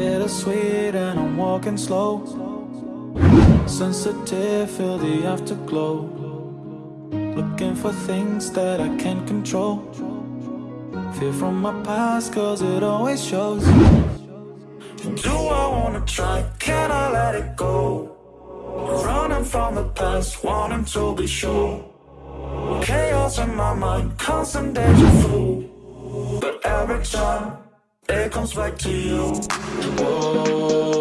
Bittersweet and I'm walking slow. Sensitive, feel the afterglow. Looking for things that I can't control. Fear from my past cause it always shows. Do I wanna try, can I let it go? Running from the past, wanting to be sure. Chaos in my mind, constant deja vu. But every time, it comes back to you. Whoa,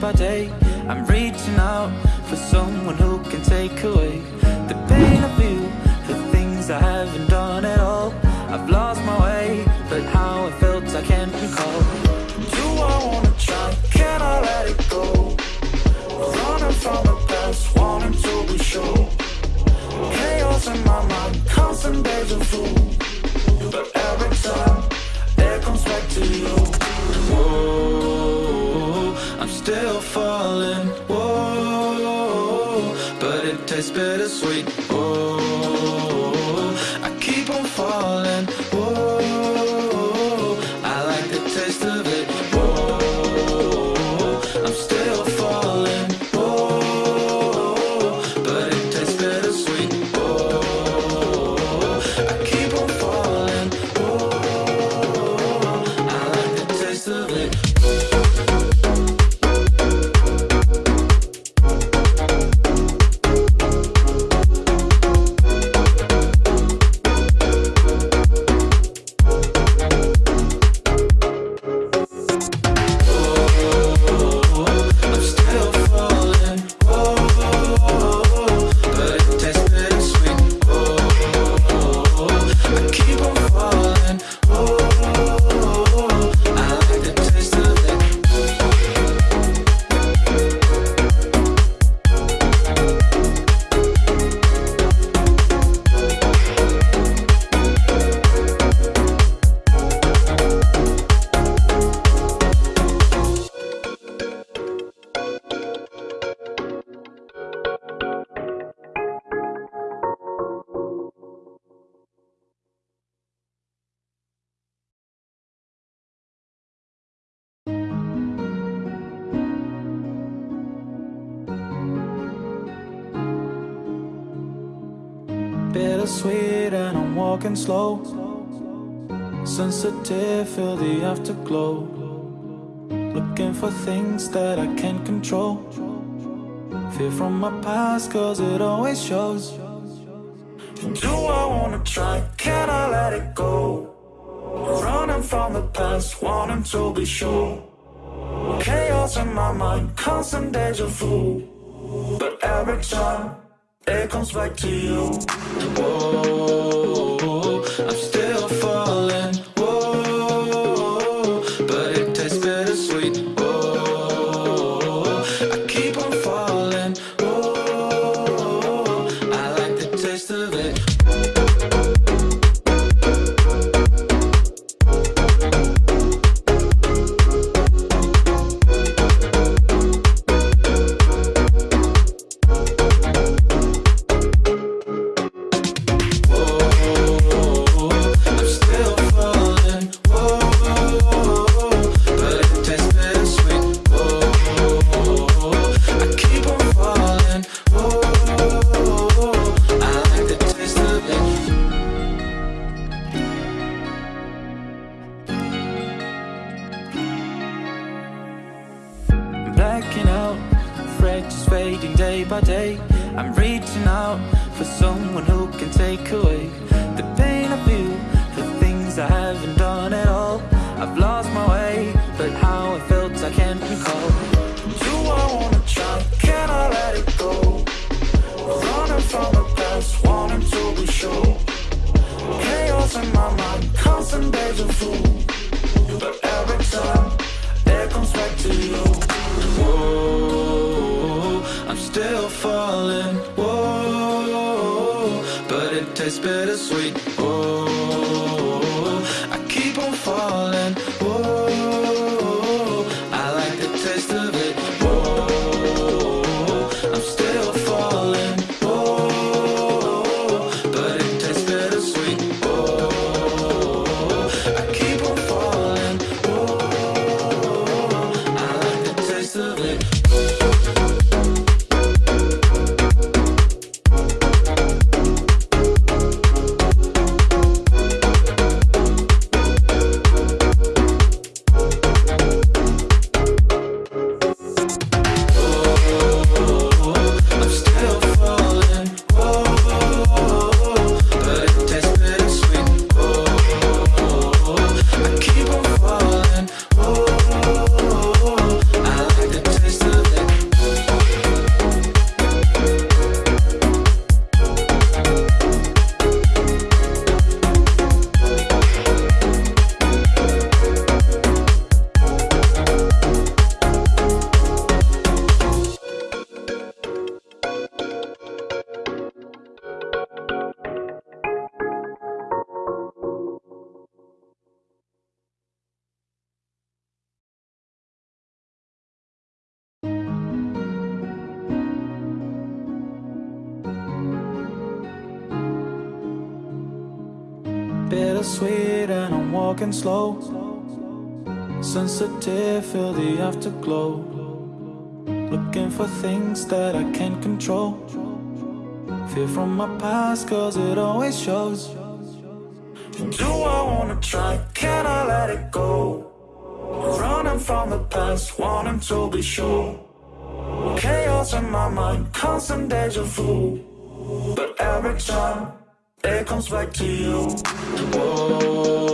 by day. I'm reaching out for someone who can take away the pain I feel, the things I haven't done at all. I've lost my way, but how I felt I can't recall. Do I wanna try? Can I let it go? Running from the past, wanting to be sure. Chaos in my mind, constant deja vu. Walking slow Sensitive, feel the afterglow Looking for things that I can't control. Fear from my past cause it always shows. Do I wanna try, can I let it go? Running from the past, wanting to be sure. Chaos in my mind, constant deja vu. But every time, it comes back to you. Whoa, Bittersweet and I'm walking slow. Sensitive, feel the afterglow. Looking for things that I can't control. Fear from my past, cause it always shows. Do I wanna try? Can I let it go? Running from the past, wanting to be sure. Chaos in my mind, constant deja vu. But every time it comes back to you. Whoa,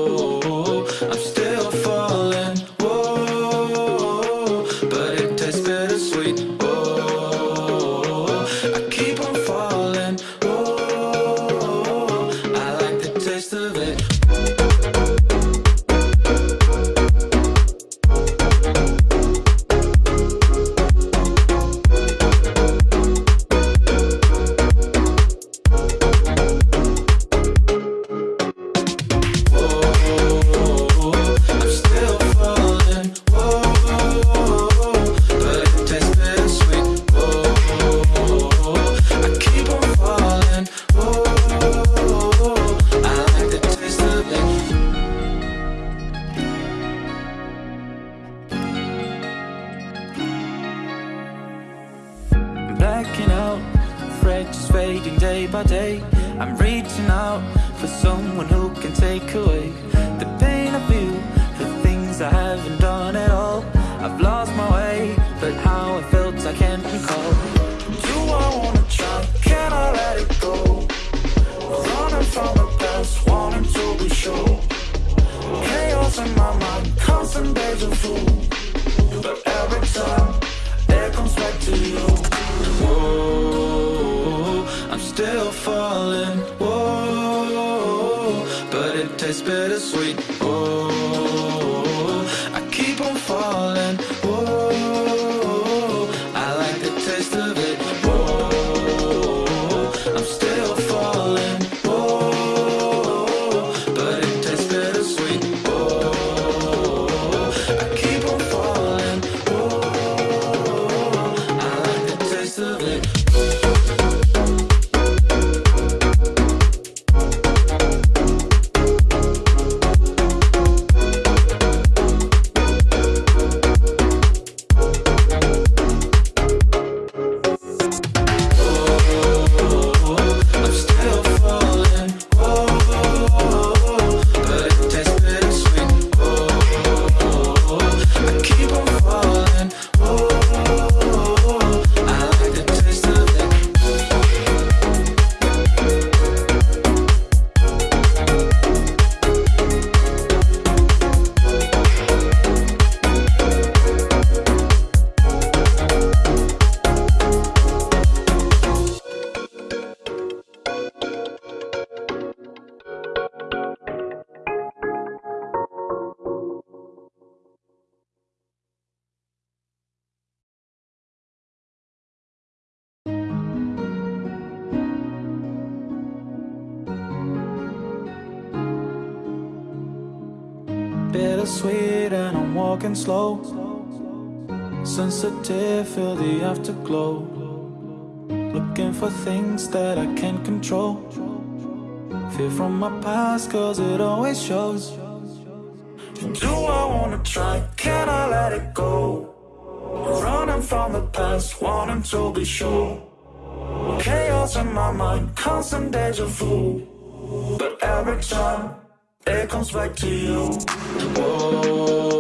by day. I'm reaching out for someone who can take away the pain I feel the things I haven't done at all. I've lost my way, but how I felt I can't recall. Do I wanna try? Can I let it go? Running from the past, wanting to be sure. Chaos in my mind, constant deja vu. But every time it comes back to you. Still falling. Whoa, but it tastes bittersweet. Whoa, I keep on falling. Whoa, I like the taste of it. Whoa, I'm still falling. Whoa, but it tastes bittersweet. Whoa, I keep on falling. Whoa, I like the taste of it. Bittersweet and I'm walking slow. Sensitive, feel the afterglow. Looking for things that I can't control. Fear from my past cause it always shows. Do I wanna try, can I let it go? Running from the past, wanting to be sure. Chaos in my mind, constant deja vu. But every time, it comes back to you Whoa,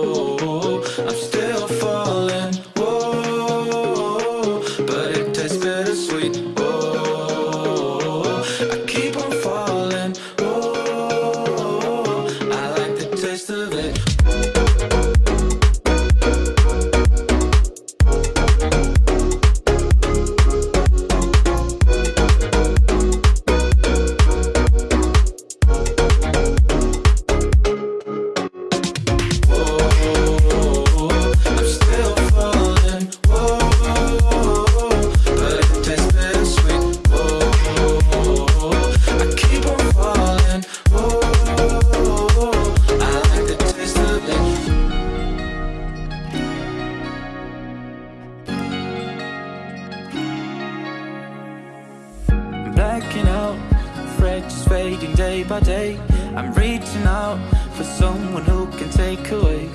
reaching out for someone who can take away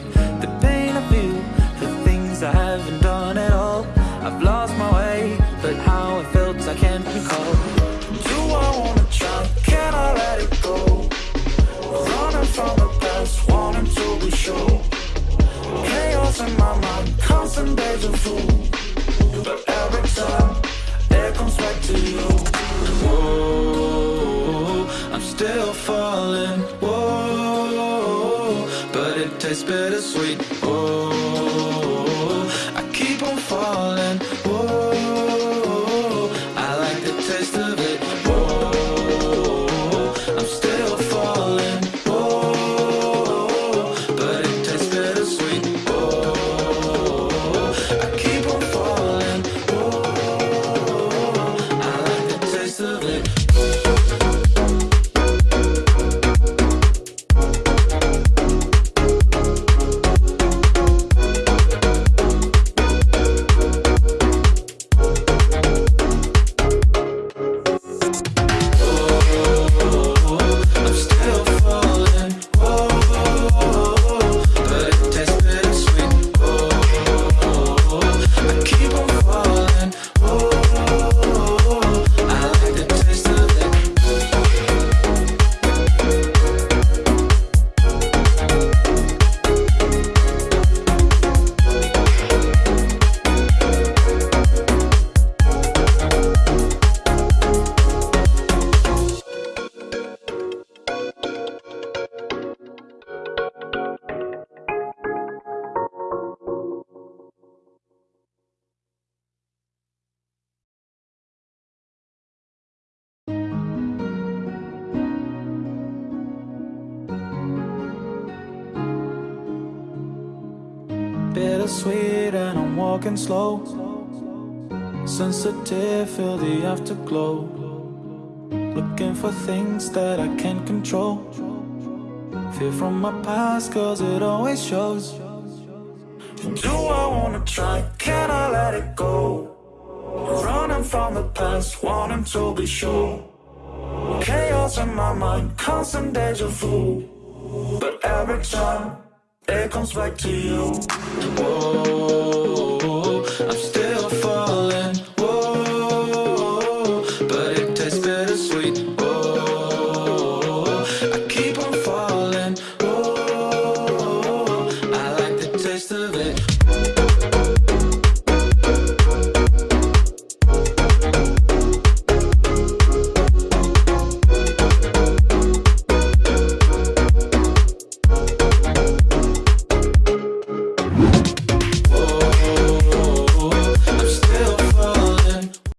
the pain I feel, the things I haven't done at all. I've lost my way, but how it felt I can't recall. Do I wanna try? Can I let it go? Running from the past, wanting to be sure. Chaos in my mind, constant deja vu. Bittersweet and I'm walking slow. Sensitive, feel the afterglow. Looking for things that I can't control. Fear from my past cause it always shows. Do I wanna try, can I let it go? Running from the past, wanting to be sure. Chaos in my mind, constant deja vu. But every time, air comes right to you Whoa, I'm still falling. Whoa, but